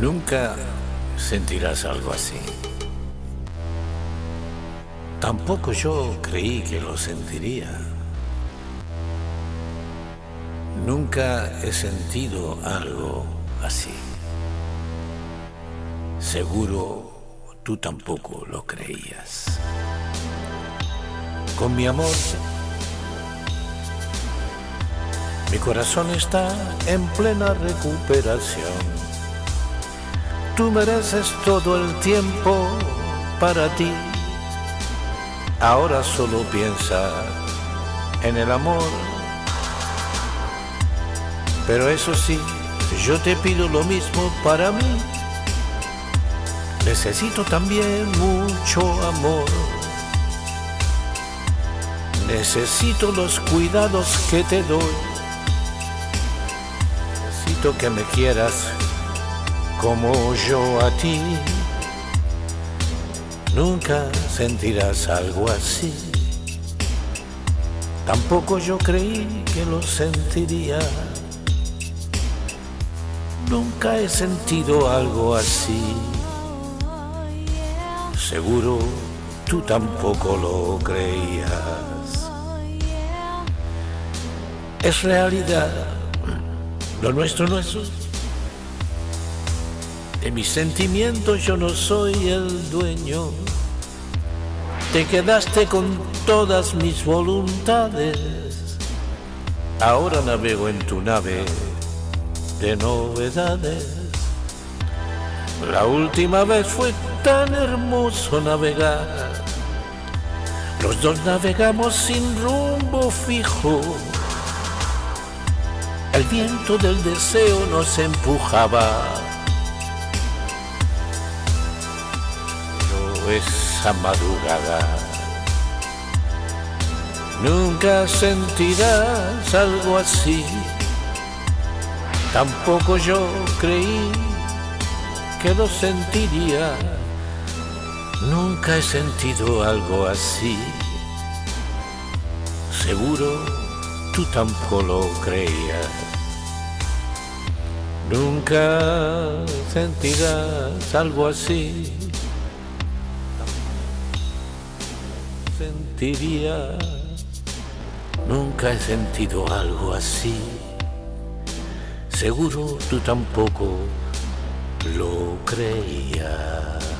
Nunca sentirás algo así. Tampoco yo creí que lo sentiría. Nunca he sentido algo así. Seguro tú tampoco lo creías. Con mi amor, mi corazón está en plena recuperación. Tú mereces todo el tiempo para ti. Ahora solo piensa en el amor. Pero eso sí, yo te pido lo mismo para mí. Necesito también mucho amor. Necesito los cuidados que te doy. Necesito que me quieras como yo a ti. Nunca sentirás algo así. Tampoco yo creí que lo sentiría. Nunca he sentido algo así. Seguro tú tampoco lo creías. Es realidad. Lo nuestro no es de mis sentimientos yo no soy el dueño. Te quedaste con todas mis voluntades. Ahora navego en tu nave de novedades. La última vez fue tan hermoso navegar. Los dos navegamos sin rumbo fijo. El viento del deseo nos empujaba. Esa madrugada nunca sentirás algo así. Tampoco yo creí que lo sentiría. Nunca he sentido algo así. Seguro tú tampoco lo creías. Nunca sentirás algo así. Nunca he sentido algo así. Seguro tú tampoco lo creías.